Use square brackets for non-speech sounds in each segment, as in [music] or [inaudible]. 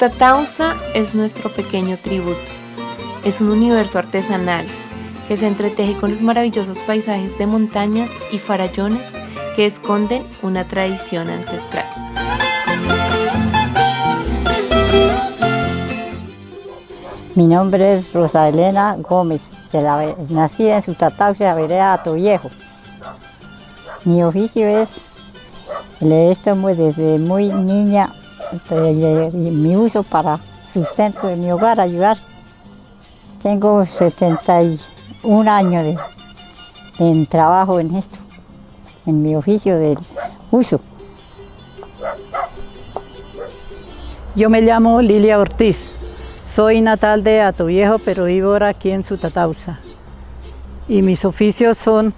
Sutatausa es nuestro pequeño tributo. Es un universo artesanal que se entreteje con los maravillosos paisajes de montañas y farallones que esconden una tradición ancestral. Mi nombre es Rosa Elena Gómez, nací en Sutatausa, la vereda Ato Viejo. Mi oficio es, le estamos desde muy niña, mi uso para sustento de mi hogar, ayudar. Tengo 71 años de, en trabajo en esto, en mi oficio del uso. Yo me llamo Lilia Ortiz, soy natal de Atoviejo, pero vivo ahora aquí en Sutatausa. Y mis oficios son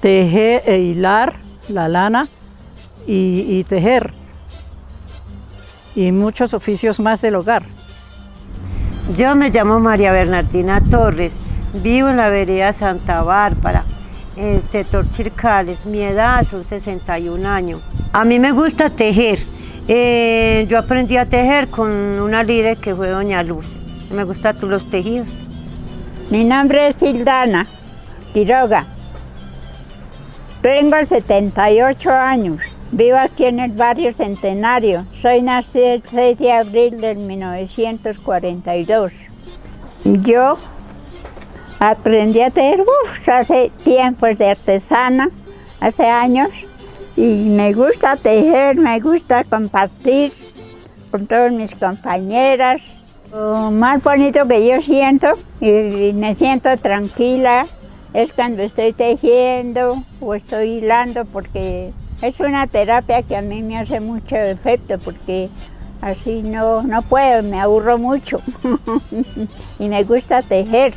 tejer e hilar la lana y, tejer y muchos oficios más del hogar. Yo me llamo María Bernardina Torres, vivo en la vereda Santa Bárbara, en el sector Chircales, mi edad son 61 años. A mí me gusta tejer, eh, yo aprendí a tejer con una líder que fue Doña Luz, me gustan los tejidos. Mi nombre es Hildana Quiroga, tengo 78 años. Vivo aquí en el barrio Centenario. Soy nacida el 6 de abril de 1942. Yo aprendí a tejer hace tiempos de artesana, hace años, y me gusta tejer, me gusta compartir con todas mis compañeras. Lo más bonito que yo siento, y me siento tranquila, es cuando estoy tejiendo o estoy hilando porque es una terapia que a mí me hace mucho efecto porque así no, no puedo, me aburro mucho [laughs] y me gusta tejer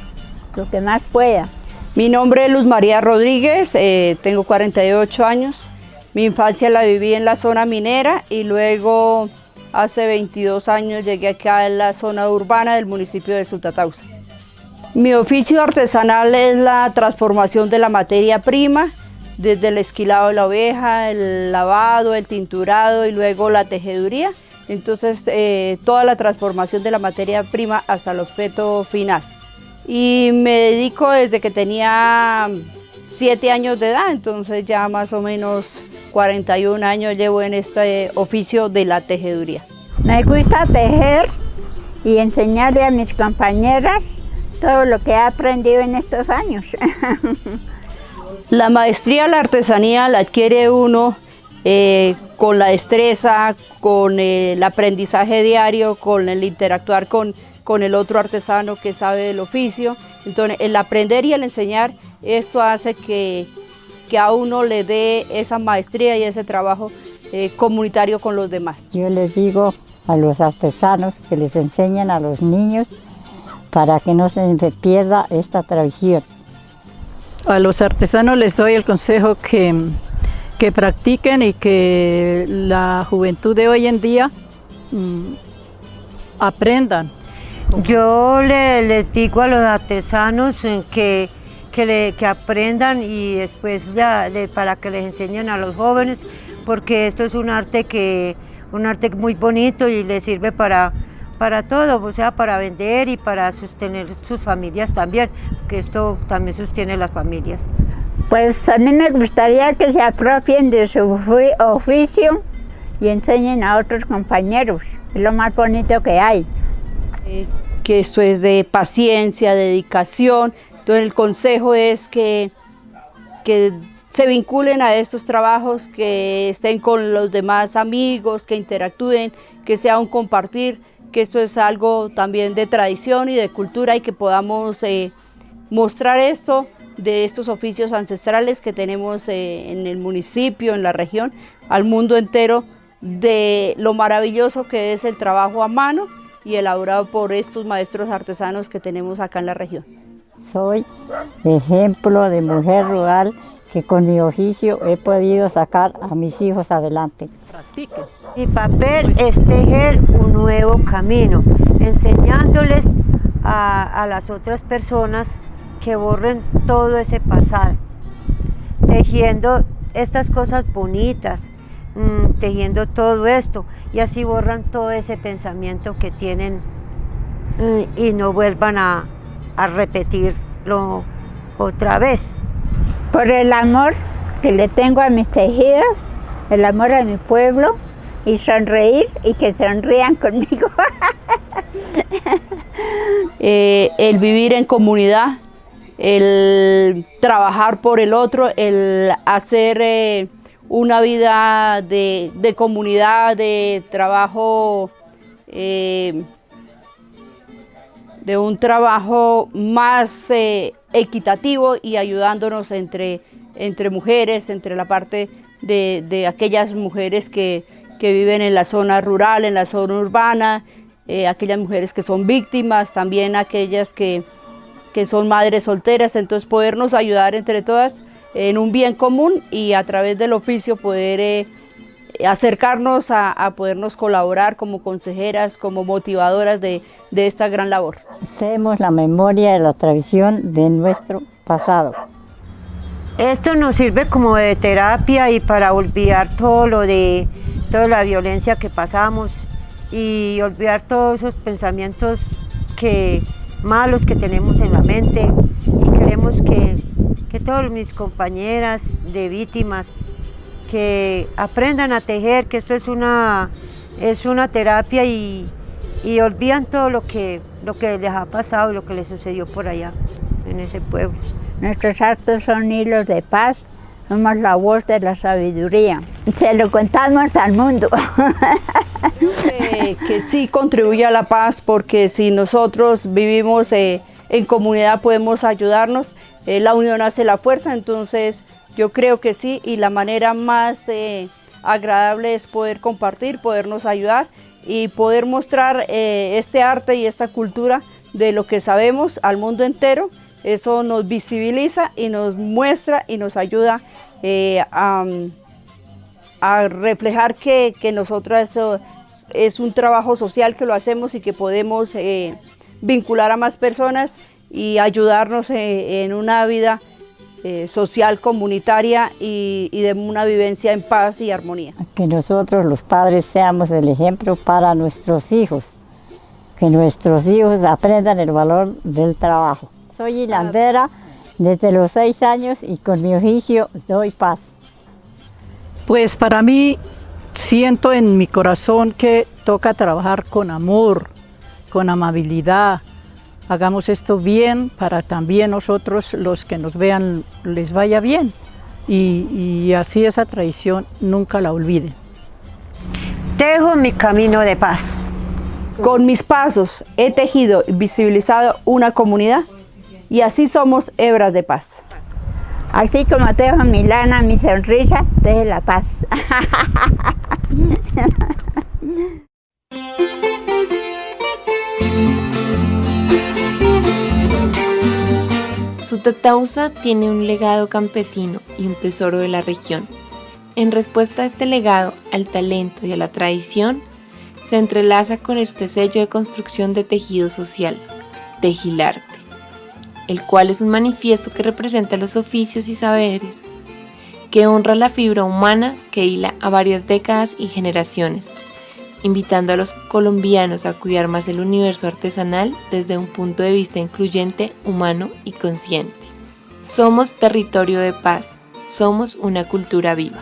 lo que más pueda. Mi nombre es Luz María Rodríguez, eh, tengo 48 años. Mi infancia la viví en la zona minera y luego hace 22 años llegué acá en la zona urbana del municipio de Sutatausa. Mi oficio artesanal es la transformación de la materia prima, desde el esquilado de la oveja, el lavado, el tinturado y luego la tejeduría. Entonces, eh, toda la transformación de la materia prima hasta el objeto final. Y me dedico desde que tenía 7 años de edad, entonces ya más o menos 41 años llevo en este oficio de la tejeduría. Me gusta tejer y enseñarle a mis compañeras todo lo que he aprendido en estos años. [laughs] la maestría la artesanía la adquiere uno eh, con la destreza, con el aprendizaje diario, con el interactuar con, con el otro artesano que sabe del oficio. Entonces, el aprender y el enseñar, esto hace que, que a uno le dé esa maestría y ese trabajo eh, comunitario con los demás. Yo les digo a los artesanos que les enseñen a los niños para que no se pierda esta tradición. A los artesanos les doy el consejo que, que practiquen y que la juventud de hoy en día mm, aprendan. Yo les le digo a los artesanos que, que, aprendan y después ya para que les enseñen a los jóvenes, porque esto es un arte que un arte muy bonito y les sirve para para todo, o sea, para vender y para sostener sus familias también, que esto también sostiene las familias. Pues a mí me gustaría que se apropien de su oficio y enseñen a otros compañeros, es lo más bonito que hay. Eh, que esto es de paciencia, dedicación, entonces el consejo es que, que se vinculen a estos trabajos, que estén con los demás amigos, que interactúen, que sea un compartir, que esto es algo también de tradición y de cultura y que podamos eh, mostrar esto de estos oficios ancestrales que tenemos eh, en el municipio, en la región, al mundo entero, de lo maravilloso que es el trabajo a mano y elaborado por estos maestros artesanos que tenemos acá en la región. Soy ejemplo de mujer rural que con mi oficio he podido sacar a mis hijos adelante. Mi papel es tejer un nuevo camino, enseñándoles a, las otras personas que borren todo ese pasado, tejiendo estas cosas bonitas, mm, tejiendo todo esto y así borran todo ese pensamiento que tienen mm, y no vuelvan a, a repetirlo otra vez. Por el amor que le tengo a mis tejidos, el amor a mi pueblo y sonreír y que sonrían conmigo. [laughs] Eh, el vivir en comunidad, el trabajar por el otro, el hacer eh, una vida de, comunidad, de trabajo, eh, de un trabajo más equitativo y ayudándonos entre, entre mujeres, entre la parte de, aquellas mujeres que, que viven en la zona rural, en la zona urbana, eh, aquellas mujeres que son víctimas, también aquellas que, son madres solteras, entonces podernos ayudar entre todas en un bien común y a través del oficio poder eh, acercarnos a, podernos colaborar como consejeras, como motivadoras de, de esta gran labor. Hacemos la memoria de la tradición de nuestro pasado. Esto nos sirve como de terapia y para olvidar todo lo de toda la violencia que pasamos y olvidar todos esos pensamientos que, malos que tenemos en la mente y queremos que, que todas mis compañeras de víctimas que aprendan a tejer, que esto es una, es una terapia y, y olvidan todo lo que, lo que les ha pasado y lo que les sucedió por allá, en ese pueblo. Nuestros actos son hilos de paz, somos la voz de la sabiduría. Se lo contamos al mundo. que sí contribuye a la paz porque si nosotros vivimos eh, en comunidad podemos ayudarnos, eh, la unión hace la fuerza, entonces yo creo que sí y la manera más eh, agradable es poder compartir, podernos ayudar y poder mostrar este arte y esta cultura de lo que sabemos al mundo entero. Eso nos visibiliza y nos muestra y nos ayuda a, reflejar que, que nosotros es un trabajo social que lo hacemos y que podemos eh, vincular a más personas y ayudarnos eh, en una vida eh, social, comunitaria y, de una vivencia en paz y armonía. Que nosotros los padres seamos el ejemplo para nuestros hijos, que nuestros hijos aprendan el valor del trabajo. Soy hilandera desde los seis años y con mi oficio doy paz. Pues para mí siento en mi corazón que toca trabajar con amor, con amabilidad. Hagamos esto bien para también nosotros, los que nos vean, les vaya bien. Y, así esa tradición nunca la olviden. Tejo mi camino de paz. Con mis pasos he tejido y visibilizado una comunidad y así somos hebras de paz. Así como tejo mi lana, mi sonrisa, teje la paz. Sutatausa tiene un legado campesino y un tesoro de la región. En respuesta a este legado, al talento y a la tradición, se entrelaza con este sello de construcción de tejido social, Tejilarte, el cual es un manifiesto que representa los oficios y saberes que honra la fibra humana que hila a varias décadas y generaciones, invitando a los colombianos a cuidar más el universo artesanal desde un punto de vista incluyente, humano y consciente. Somos territorio de paz, somos una cultura viva.